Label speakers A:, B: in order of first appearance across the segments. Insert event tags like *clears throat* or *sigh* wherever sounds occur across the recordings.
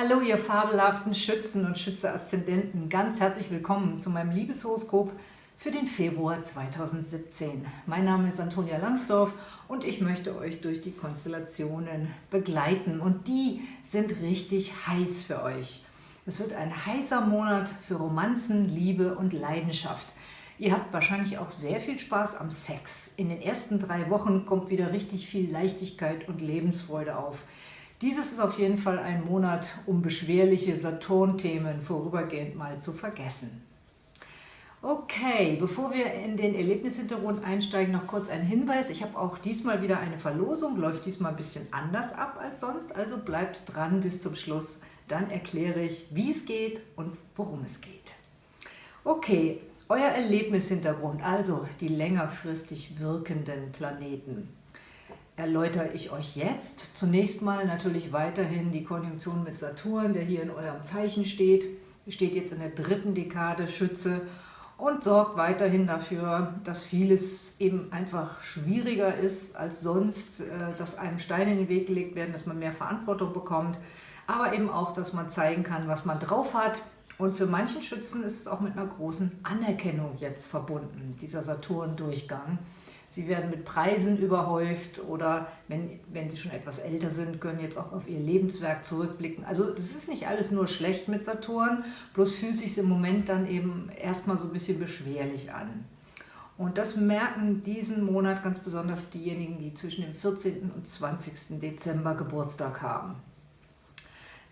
A: Hallo ihr fabelhaften Schützen und Schütze-Aszendenten, ganz herzlich willkommen zu meinem Liebeshoroskop für den Februar 2017. Mein Name ist Antonia Langsdorf und ich möchte euch durch die Konstellationen begleiten und die sind richtig heiß für euch. Es wird ein heißer Monat für Romanzen, Liebe und Leidenschaft. Ihr habt wahrscheinlich auch sehr viel Spaß am Sex. In den ersten drei Wochen kommt wieder richtig viel Leichtigkeit und Lebensfreude auf. Dieses ist auf jeden Fall ein Monat, um beschwerliche Saturn-Themen vorübergehend mal zu vergessen. Okay, bevor wir in den Erlebnishintergrund einsteigen, noch kurz ein Hinweis. Ich habe auch diesmal wieder eine Verlosung, läuft diesmal ein bisschen anders ab als sonst, also bleibt dran bis zum Schluss. Dann erkläre ich, wie es geht und worum es geht. Okay, euer Erlebnishintergrund, also die längerfristig wirkenden Planeten erläutere ich euch jetzt. Zunächst mal natürlich weiterhin die Konjunktion mit Saturn, der hier in eurem Zeichen steht. Steht jetzt in der dritten Dekade Schütze und sorgt weiterhin dafür, dass vieles eben einfach schwieriger ist als sonst, äh, dass einem Steine in den Weg gelegt werden, dass man mehr Verantwortung bekommt, aber eben auch, dass man zeigen kann, was man drauf hat. Und für manchen Schützen ist es auch mit einer großen Anerkennung jetzt verbunden, dieser Saturn-Durchgang. Sie werden mit Preisen überhäuft oder wenn, wenn sie schon etwas älter sind, können jetzt auch auf ihr Lebenswerk zurückblicken. Also das ist nicht alles nur schlecht mit Saturn, bloß fühlt sich im Moment dann eben erstmal so ein bisschen beschwerlich an. Und das merken diesen Monat ganz besonders diejenigen, die zwischen dem 14. und 20. Dezember Geburtstag haben.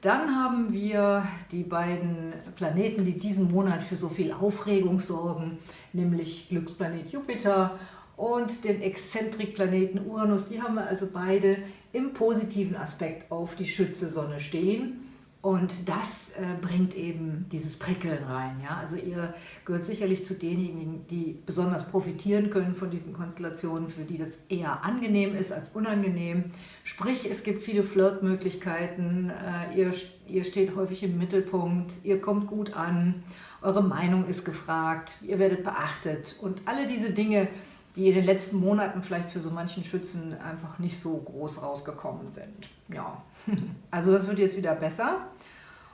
A: Dann haben wir die beiden Planeten, die diesen Monat für so viel Aufregung sorgen, nämlich Glücksplanet Jupiter und den Exzentrikplaneten Uranus. Die haben wir also beide im positiven Aspekt auf die Schütze-Sonne stehen. Und das äh, bringt eben dieses Prickeln rein. Ja? Also ihr gehört sicherlich zu denjenigen, die besonders profitieren können von diesen Konstellationen, für die das eher angenehm ist als unangenehm. Sprich, es gibt viele Flirtmöglichkeiten, äh, ihr, ihr steht häufig im Mittelpunkt, ihr kommt gut an, eure Meinung ist gefragt, ihr werdet beachtet. Und alle diese Dinge die in den letzten Monaten vielleicht für so manchen Schützen einfach nicht so groß rausgekommen sind. Ja, *laughs* also das wird jetzt wieder besser.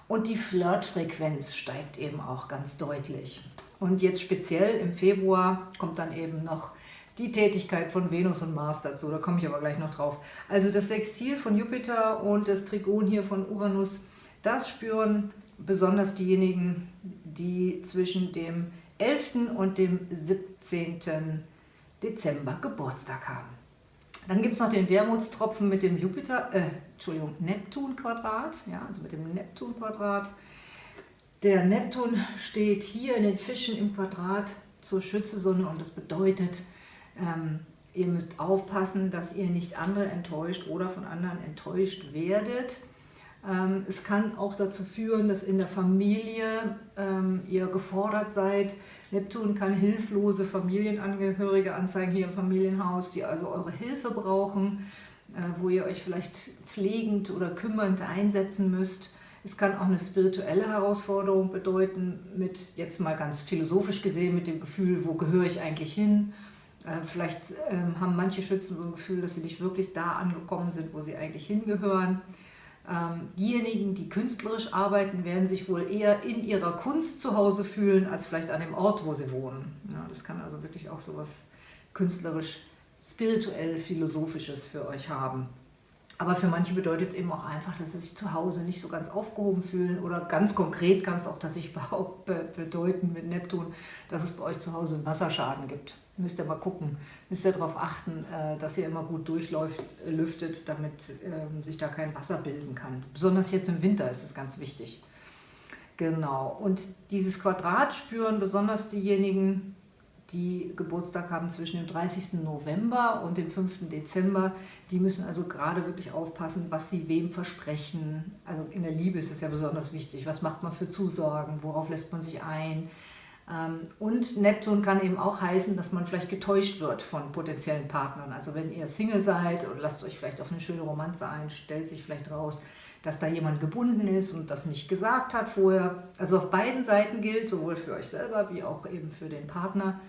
A: Und die Flirtfrequenz steigt eben auch ganz deutlich. Und jetzt speziell im Februar kommt dann eben noch die Tätigkeit von Venus und Mars dazu, da komme ich aber gleich noch drauf. Also das Sextil von Jupiter und das Trigon hier von Uranus, das spüren besonders diejenigen, die zwischen dem 11. und dem 17. Dezember Geburtstag haben. Dann gibt es noch den Wermutstropfen mit dem Jupiter, äh, Entschuldigung, Neptun-Quadrat, ja, also mit dem Neptun-Quadrat. Der Neptun steht hier in den Fischen im Quadrat zur Schützesonne und das bedeutet, ähm, ihr müsst aufpassen, dass ihr nicht andere enttäuscht oder von anderen enttäuscht werdet. Ähm, es kann auch dazu führen, dass in der Familie ähm, ihr gefordert seid. Neptun kann hilflose Familienangehörige anzeigen hier im Familienhaus, die also eure Hilfe brauchen, äh, wo ihr euch vielleicht pflegend oder kümmernd einsetzen müsst. Es kann auch eine spirituelle Herausforderung bedeuten, mit jetzt mal ganz philosophisch gesehen, mit dem Gefühl, wo gehöre ich eigentlich hin? Äh, vielleicht ähm, haben manche Schützen so ein Gefühl, dass sie nicht wirklich da angekommen sind, wo sie eigentlich hingehören. Ähm, diejenigen, die künstlerisch arbeiten, werden sich wohl eher in ihrer Kunst zu Hause fühlen, als vielleicht an dem Ort, wo sie wohnen. Ja, das kann also wirklich auch so was künstlerisch, spirituell, philosophisches für euch haben. Aber für manche bedeutet es eben auch einfach, dass sie sich zu Hause nicht so ganz aufgehoben fühlen oder ganz konkret kann es auch tatsächlich *laughs* bedeuten mit Neptun, dass es bei euch zu Hause einen Wasserschaden gibt müsst ihr mal gucken, müsst ihr darauf achten, äh, dass ihr immer gut durchlüftet, damit ähm, sich da kein Wasser bilden kann. Besonders jetzt im Winter ist es ganz wichtig. Genau, und dieses Quadrat spüren besonders diejenigen, die Geburtstag haben zwischen dem 30. November und dem 5. Dezember, die müssen also gerade wirklich aufpassen, was sie wem versprechen. Also in der Liebe ist es ja besonders wichtig. Was macht man für Zusagen? Worauf lässt man sich ein? Ähm, und Neptun kann eben auch heißen, dass man vielleicht getäuscht wird von potenziellen Partnern. Also wenn ihr Single seid und lasst euch vielleicht auf eine schöne Romanze ein, stellt sich vielleicht raus, dass da jemand gebunden ist und das nicht gesagt hat vorher. Also auf beiden Seiten gilt, sowohl für euch selber wie auch eben für den Partner,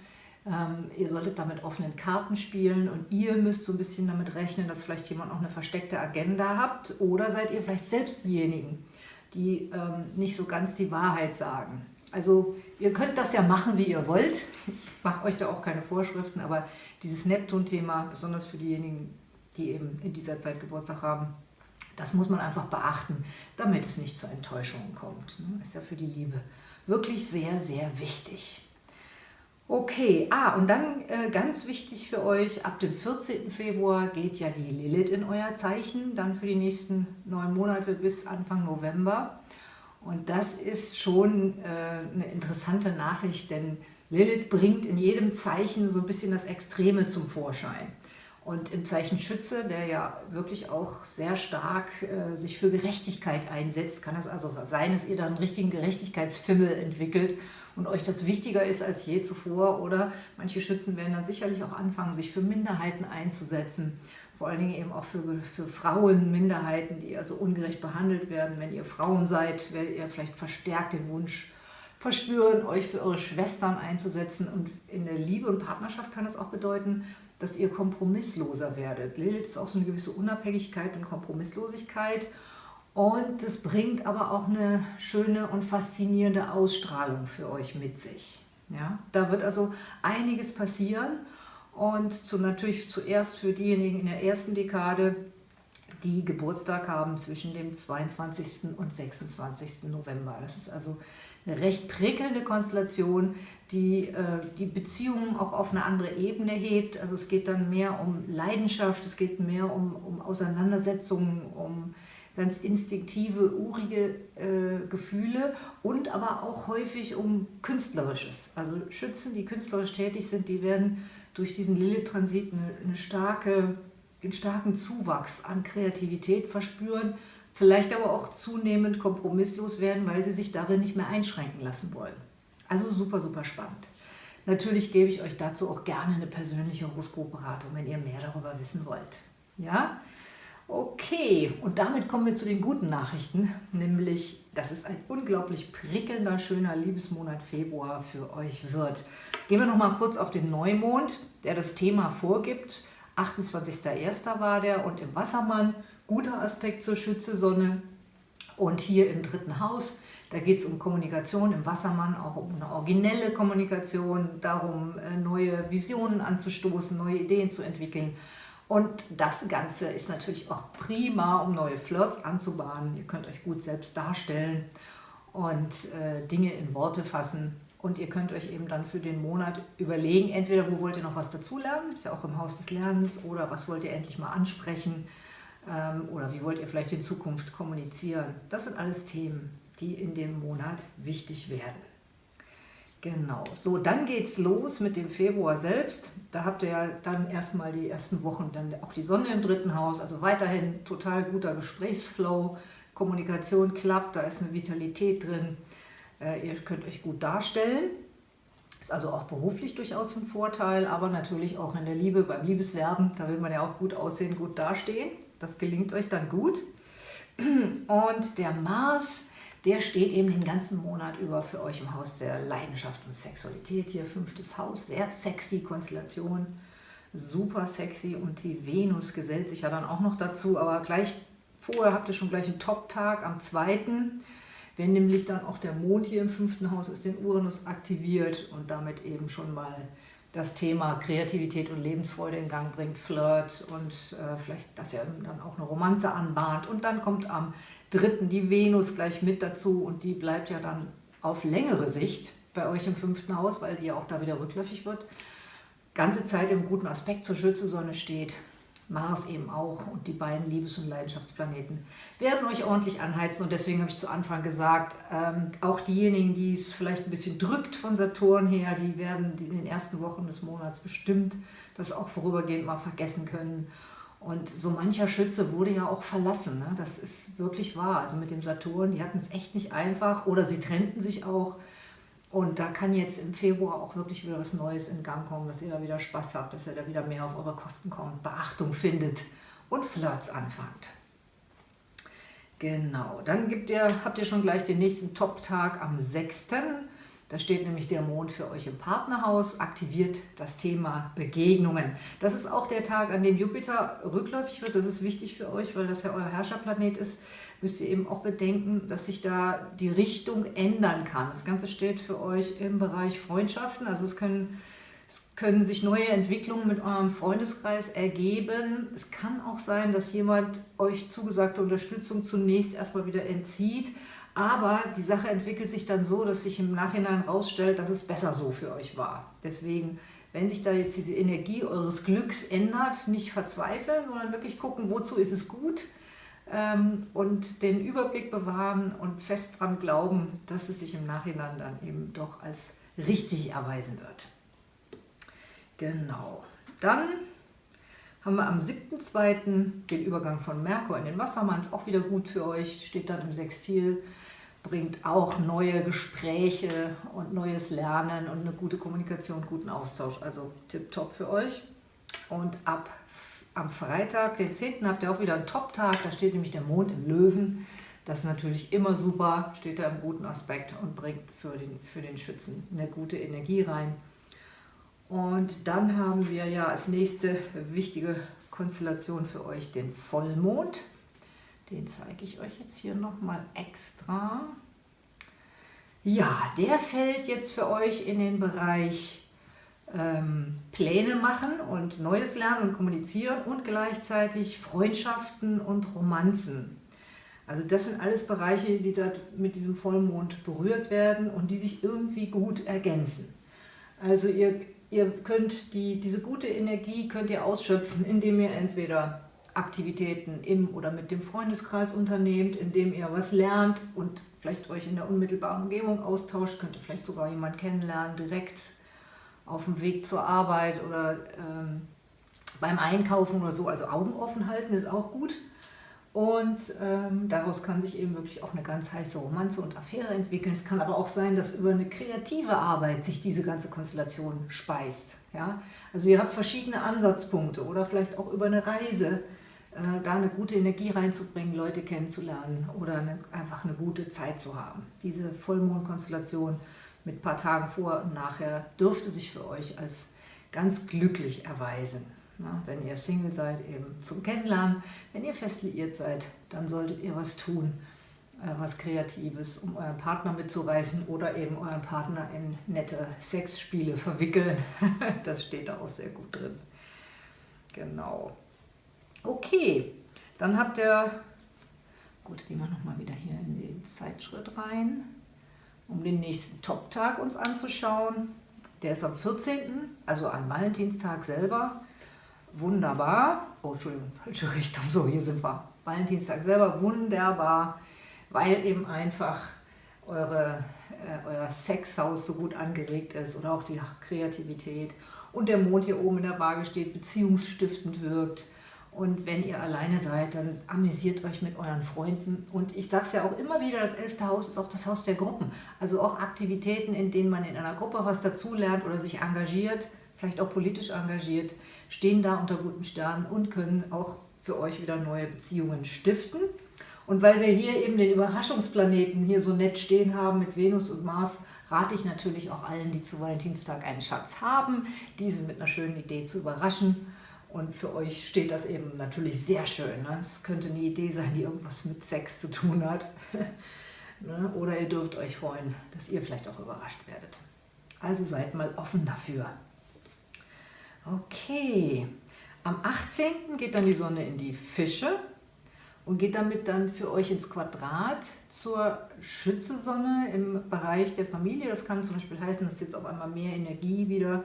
A: ähm, ihr solltet da mit offenen Karten spielen und ihr müsst so ein bisschen damit rechnen, dass vielleicht jemand auch eine versteckte Agenda habt oder seid ihr vielleicht selbst diejenigen, die ähm, nicht so ganz die Wahrheit sagen. Also ihr könnt das ja machen, wie ihr wollt. Ich mache euch da auch keine Vorschriften, aber dieses Neptun-Thema, besonders für diejenigen, die eben in dieser Zeit Geburtstag haben, das muss man einfach beachten, damit es nicht zu Enttäuschungen kommt. Ne? Ist ja für die Liebe wirklich sehr, sehr wichtig. Okay, ah, und dann äh, ganz wichtig für euch, ab dem 14. Februar geht ja die Lilith in euer Zeichen, dann für die nächsten neun Monate bis Anfang November. Und das ist schon äh, eine interessante Nachricht, denn Lilith bringt in jedem Zeichen so ein bisschen das Extreme zum Vorschein. Und im Zeichen Schütze, der ja wirklich auch sehr stark äh, sich für Gerechtigkeit einsetzt, kann es also sein, dass ihr da einen richtigen Gerechtigkeitsfimmel entwickelt und euch das wichtiger ist als je zuvor. Oder manche Schützen werden dann sicherlich auch anfangen, sich für Minderheiten einzusetzen. Vor allen Dingen eben auch für, für Frauen, Minderheiten, die also ungerecht behandelt werden. Wenn ihr Frauen seid, werdet ihr vielleicht verstärkt den Wunsch verspüren, euch für eure Schwestern einzusetzen. Und in der Liebe und Partnerschaft kann das auch bedeuten, dass ihr kompromissloser werdet. Lilith ist auch so eine gewisse Unabhängigkeit und Kompromisslosigkeit und es bringt aber auch eine schöne und faszinierende Ausstrahlung für euch mit sich. Ja? Da wird also einiges passieren und zu, natürlich zuerst für diejenigen in der ersten Dekade, die Geburtstag haben zwischen dem 22. und 26. November. Das ist also eine recht prickelnde Konstellation, die äh, die Beziehungen auch auf eine andere Ebene hebt. Also es geht dann mehr um Leidenschaft, es geht mehr um, um Auseinandersetzungen, um ganz instinktive, urige äh, Gefühle und aber auch häufig um Künstlerisches. Also Schützen, die künstlerisch tätig sind, die werden durch diesen Lilith-Transit eine, eine starke, einen starken Zuwachs an Kreativität verspüren, vielleicht aber auch zunehmend kompromisslos werden, weil sie sich darin nicht mehr einschränken lassen wollen. Also super, super spannend. Natürlich gebe ich euch dazu auch gerne eine persönliche Horoskopberatung, wenn ihr mehr darüber wissen wollt. Ja? Okay, und damit kommen wir zu den guten Nachrichten, nämlich, dass es ein unglaublich prickelnder, schöner Liebesmonat Februar für euch wird. Gehen wir noch mal kurz auf den Neumond, der das Thema vorgibt. 28.01. war der und im Wassermann, guter Aspekt zur Schütze-Sonne. Und hier im dritten Haus da geht es um Kommunikation im Wassermann, auch um eine originelle Kommunikation, darum, äh, neue Visionen anzustoßen, neue Ideen zu entwickeln. Und das Ganze ist natürlich auch prima, um neue Flirts anzubahnen. Ihr könnt euch gut selbst darstellen und äh, Dinge in Worte fassen. Und ihr könnt euch eben dann für den Monat überlegen, entweder wo wollt ihr noch was dazulernen, ist ja auch im Haus des Lernens, oder was wollt ihr endlich mal ansprechen, oder wie wollt ihr vielleicht in Zukunft kommunizieren. Das sind alles Themen, die in dem Monat wichtig werden. Genau, so dann geht es los mit dem Februar selbst. Da habt ihr ja dann erstmal die ersten Wochen dann auch die Sonne im dritten Haus, also weiterhin total guter Gesprächsflow, Kommunikation klappt, da ist eine Vitalität drin. Äh, ihr könnt euch gut darstellen. Ist also auch beruflich durchaus ein Vorteil, aber natürlich auch in der Liebe, beim Liebeswerben, da will man ja auch gut aussehen, gut dastehen. Das gelingt euch dann gut. Und der Mars der steht eben den ganzen Monat über für euch im Haus der Leidenschaft und Sexualität. Hier fünftes Haus, sehr sexy Konstellation, super sexy und die Venus gesellt sich ja dann auch noch dazu, aber gleich vorher habt ihr schon gleich einen Top-Tag am 2., wenn nämlich dann auch der Mond hier im fünften Haus ist, den Uranus aktiviert und damit eben schon mal das Thema Kreativität und Lebensfreude in Gang bringt, Flirt und äh, vielleicht, dass er dann auch eine Romanze anbahnt. Und dann kommt am dritten die Venus gleich mit dazu und die bleibt ja dann auf längere Sicht bei euch im fünften Haus, weil die ja auch da wieder rückläufig wird. Ganze Zeit im guten Aspekt zur Schütze-Sonne steht, Mars eben auch und die beiden Liebes- und Leidenschaftsplaneten werden euch ordentlich anheizen und deswegen habe ich zu Anfang gesagt, ähm, auch diejenigen, die es vielleicht ein bisschen drückt von Saturn her, die werden in den ersten Wochen des Monats bestimmt das auch vorübergehend mal vergessen können und so mancher Schütze wurde ja auch verlassen. Ne? Das ist wirklich wahr. Also mit dem Saturn, die hatten es echt nicht einfach oder sie trennten sich auch. Und da kann jetzt im Februar auch wirklich wieder was Neues in Gang kommen, dass ihr da wieder Spaß habt, dass ihr da wieder mehr auf eure Kosten kommt, Beachtung findet und Flirts anfangt. Genau, dann ihr, habt ihr schon gleich den nächsten Top-Tag am 6. Da steht nämlich der Mond für euch im Partnerhaus, aktiviert das Thema Begegnungen. Das ist auch der Tag, an dem Jupiter rückläufig wird. Das ist wichtig für euch, weil das ja euer Herrscherplanet ist. Müsst ihr eben auch bedenken, dass sich da die Richtung ändern kann. Das Ganze steht für euch im Bereich Freundschaften. Also es können, es können sich neue Entwicklungen mit eurem Freundeskreis ergeben. Es kann auch sein, dass jemand euch zugesagte Unterstützung zunächst erstmal wieder entzieht aber die Sache entwickelt sich dann so, dass sich im Nachhinein herausstellt, dass es besser so für euch war. Deswegen, wenn sich da jetzt diese Energie eures Glücks ändert, nicht verzweifeln, sondern wirklich gucken, wozu ist es gut ähm, und den Überblick bewahren und fest daran glauben, dass es sich im Nachhinein dann eben doch als richtig erweisen wird. Genau. Dann haben wir am 7.2. den Übergang von Merkur in den Wassermann, ist auch wieder gut für euch, steht dann im Sextil bringt auch neue Gespräche und neues Lernen und eine gute Kommunikation, guten Austausch. Also tipptopp für euch. Und ab am Freitag, den 10. habt ihr auch wieder einen Top-Tag. Da steht nämlich der Mond im Löwen. Das ist natürlich immer super, steht da im guten Aspekt und bringt für den, für den Schützen eine gute Energie rein. Und dann haben wir ja als nächste wichtige Konstellation für euch den Vollmond. Den zeige ich euch jetzt hier nochmal extra. Ja, der fällt jetzt für euch in den Bereich ähm, Pläne machen und Neues lernen und kommunizieren und gleichzeitig Freundschaften und Romanzen. Also das sind alles Bereiche, die dort mit diesem Vollmond berührt werden und die sich irgendwie gut ergänzen. Also ihr, ihr könnt die, diese gute Energie könnt ihr ausschöpfen, indem ihr entweder Aktivitäten im oder mit dem Freundeskreis unternehmt, indem ihr was lernt und vielleicht euch in der unmittelbaren Umgebung austauscht, könnt ihr vielleicht sogar jemanden kennenlernen, direkt auf dem Weg zur Arbeit oder ähm, beim Einkaufen oder so. Also Augen offen halten ist auch gut. Und ähm, daraus kann sich eben wirklich auch eine ganz heiße Romanze und Affäre entwickeln. Es kann aber auch sein, dass über eine kreative Arbeit sich diese ganze Konstellation speist. Ja? Also ihr habt verschiedene Ansatzpunkte oder vielleicht auch über eine Reise da eine gute Energie reinzubringen, Leute kennenzulernen oder eine, einfach eine gute Zeit zu haben. Diese Vollmondkonstellation mit ein paar Tagen vor und nachher dürfte sich für euch als ganz glücklich erweisen. Na, wenn ihr Single seid, eben zum Kennenlernen. Wenn ihr fest liiert seid, dann solltet ihr was tun, äh, was Kreatives, um euren Partner mitzureißen oder eben euren Partner in nette Sexspiele verwickeln. *laughs* das steht da auch sehr gut drin. Genau. Okay, dann habt ihr, gut, gehen wir nochmal wieder hier in den Zeitschritt rein, um den nächsten Top-Tag uns anzuschauen. Der ist am 14., also am Valentinstag selber. Wunderbar. Oh, Entschuldigung, *laughs* falsche Richtung. So, hier sind wir. Valentinstag selber, wunderbar, weil eben einfach eure, äh, euer Sexhaus so gut angeregt ist oder auch die Kreativität und der Mond hier oben in der Waage steht, beziehungsstiftend wirkt und wenn ihr alleine seid, dann amüsiert euch mit euren Freunden. Und ich sage es ja auch immer wieder, das elfte Haus ist auch das Haus der Gruppen. Also auch Aktivitäten, in denen man in einer Gruppe was dazulernt oder sich engagiert, vielleicht auch politisch engagiert, stehen da unter guten Sternen und können auch für euch wieder neue Beziehungen stiften. Und weil wir hier eben den Überraschungsplaneten hier so nett stehen haben mit Venus und Mars, rate ich natürlich auch allen, die zu Valentinstag einen Schatz haben, diese mit einer schönen Idee zu überraschen und für euch steht das eben natürlich sehr schön. Ne? Es könnte eine Idee sein, die irgendwas mit Sex zu tun hat. *laughs* ne? Oder ihr dürft euch freuen, dass ihr vielleicht auch überrascht werdet. Also seid mal offen dafür. Okay, am 18. geht dann die Sonne in die Fische und geht damit dann für euch ins Quadrat zur Schütze-Sonne im Bereich der Familie. Das kann zum Beispiel heißen, dass jetzt auf einmal mehr Energie wieder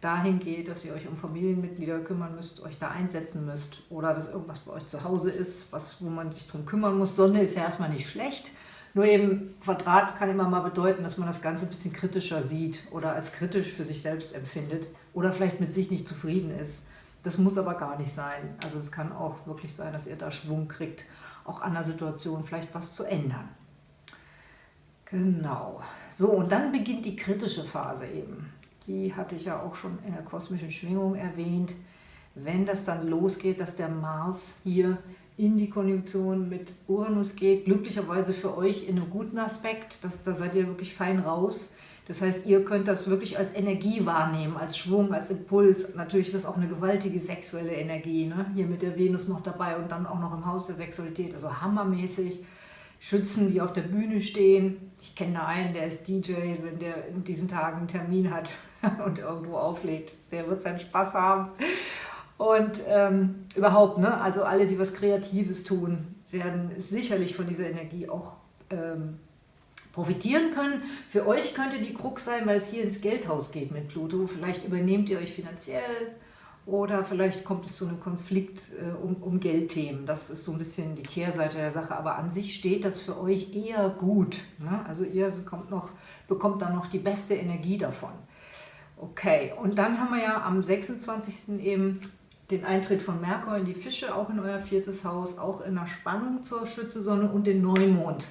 A: dahin geht, dass ihr euch um Familienmitglieder kümmern müsst, euch da einsetzen müsst oder dass irgendwas bei euch zu Hause ist, was, wo man sich drum kümmern muss. Sonne ist ja erstmal nicht schlecht, nur eben Quadrat kann immer mal bedeuten, dass man das Ganze ein bisschen kritischer sieht oder als kritisch für sich selbst empfindet oder vielleicht mit sich nicht zufrieden ist. Das muss aber gar nicht sein. Also es kann auch wirklich sein, dass ihr da Schwung kriegt, auch an der Situation vielleicht was zu ändern. Genau. So, und dann beginnt die kritische Phase eben die hatte ich ja auch schon in der kosmischen Schwingung erwähnt, wenn das dann losgeht, dass der Mars hier in die Konjunktion mit Uranus geht, glücklicherweise für euch in einem guten Aspekt, das, da seid ihr wirklich fein raus, Das heißt, ihr könnt das wirklich als Energie wahrnehmen, als Schwung, als Impuls. Natürlich ist das auch eine gewaltige sexuelle Energie, ne? hier mit der Venus noch dabei und dann auch noch im Haus der Sexualität, also hammermäßig. Schützen, die auf der Bühne stehen. Ich kenne da einen, der ist DJ, wenn der in diesen Tagen einen Termin hat *laughs* und irgendwo auflegt, der wird seinen Spaß haben. Und ähm, überhaupt, ne? also alle, die was Kreatives tun, werden sicherlich von dieser Energie auch ähm, profitieren können. Für euch könnte die Krux sein, weil es hier ins Geldhaus geht mit Pluto. Vielleicht übernehmt ihr euch finanziell oder vielleicht kommt es zu einem Konflikt äh, um, um Geldthemen. Das ist so ein bisschen die Kehrseite der Sache. Aber an sich steht das für euch eher gut. Ne? Also ihr kommt noch, bekommt dann noch die beste Energie davon. Okay, und dann haben wir ja am 26. eben den Eintritt von Merkur in die Fische, auch in euer viertes Haus, auch in der Spannung zur Schützesonne und den Neumond.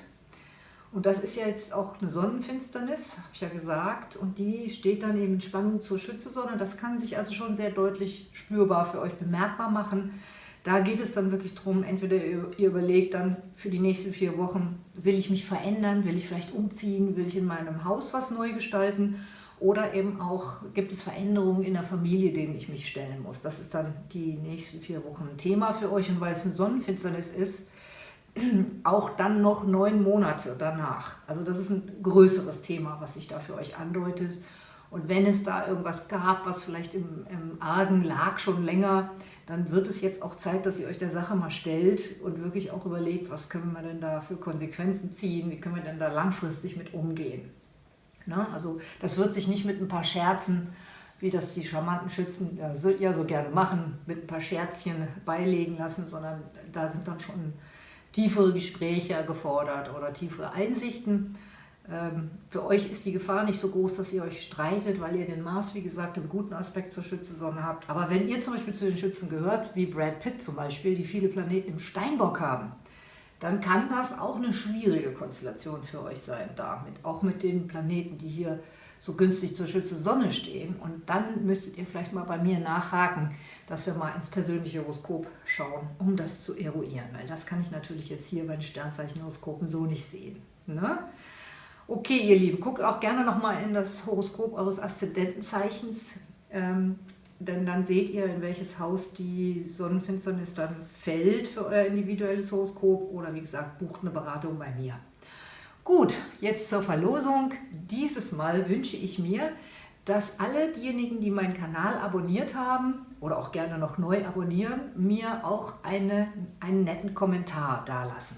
A: Und das ist ja jetzt auch eine Sonnenfinsternis, habe ich ja gesagt, und die steht dann eben in Spannung zur Schützesonne. Das kann sich also schon sehr deutlich spürbar für euch bemerkbar machen. Da geht es dann wirklich darum, entweder ihr überlegt dann für die nächsten vier Wochen, will ich mich verändern, will ich vielleicht umziehen, will ich in meinem Haus was neu gestalten oder eben auch, gibt es Veränderungen in der Familie, denen ich mich stellen muss. Das ist dann die nächsten vier Wochen ein Thema für euch. Und weil es eine Sonnenfinsternis ist, *clears throat* auch dann noch neun Monate danach. Also das ist ein größeres Thema, was sich da für euch andeutet. Und wenn es da irgendwas gab, was vielleicht im, im Argen lag schon länger, dann wird es jetzt auch Zeit, dass ihr euch der Sache mal stellt und wirklich auch überlegt, was können wir denn da für Konsequenzen ziehen, wie können wir denn da langfristig mit umgehen. Ne? Also das wird sich nicht mit ein paar Scherzen, wie das die charmanten Schützen ja so, ja so gerne machen, mit ein paar Scherzchen beilegen lassen, sondern da sind dann schon tiefere Gespräche gefordert oder tiefere Einsichten. Ähm, für euch ist die Gefahr nicht so groß, dass ihr euch streitet, weil ihr den Mars, wie gesagt, im guten Aspekt zur Schützesonne habt. Aber wenn ihr zum Beispiel zu den Schützen gehört, wie Brad Pitt zum Beispiel, die viele Planeten im Steinbock haben, dann kann das auch eine schwierige Konstellation für euch sein, damit, auch mit den Planeten, die hier so günstig zur Schütze Sonne stehen. Und dann müsstet ihr vielleicht mal bei mir nachhaken, dass wir mal ins persönliche Horoskop schauen, um das zu eruieren. Weil das kann ich natürlich jetzt hier bei den Sternzeichenhoroskopen so nicht sehen. Ne? Okay, ihr Lieben, guckt auch gerne nochmal in das Horoskop eures Aszendentenzeichens. Ähm, denn dann seht ihr, in welches Haus die Sonnenfinsternis dann fällt für euer individuelles Horoskop oder wie gesagt, bucht eine Beratung bei mir. Gut, jetzt zur Verlosung. Dieses Mal wünsche ich mir, dass alle diejenigen, die meinen Kanal abonniert haben oder auch gerne noch neu abonnieren, mir auch eine, einen netten Kommentar dalassen.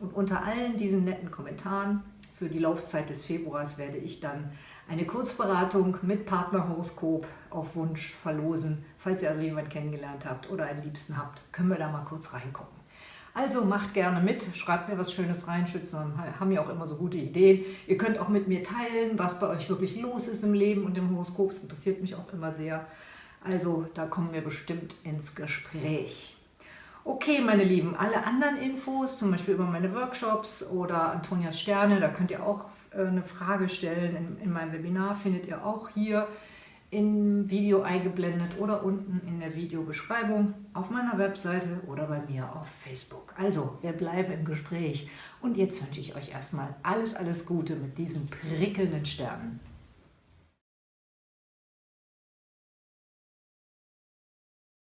A: Und unter allen diesen netten Kommentaren für die Laufzeit des Februars werde ich dann eine Kurzberatung mit Partnerhoroskop auf Wunsch verlosen. Falls ihr also jemanden kennengelernt habt oder einen Liebsten habt, können wir da mal kurz reingucken. Also macht gerne mit, schreibt mir was Schönes rein, Schützen haben ja auch immer so gute Ideen. Ihr könnt auch mit mir teilen, was bei euch wirklich los ist im Leben und im Horoskop. Das interessiert mich auch immer sehr. Also da kommen wir bestimmt ins Gespräch. Okay, meine Lieben, alle anderen Infos, zum Beispiel über meine Workshops oder Antonias Sterne, da könnt ihr auch eine Frage stellen in, in meinem Webinar, findet ihr auch hier im Video eingeblendet oder unten in der Videobeschreibung auf meiner Webseite oder bei mir auf Facebook. Also, wir bleiben im Gespräch und jetzt wünsche ich euch erstmal alles, alles Gute mit diesen prickelnden Sternen.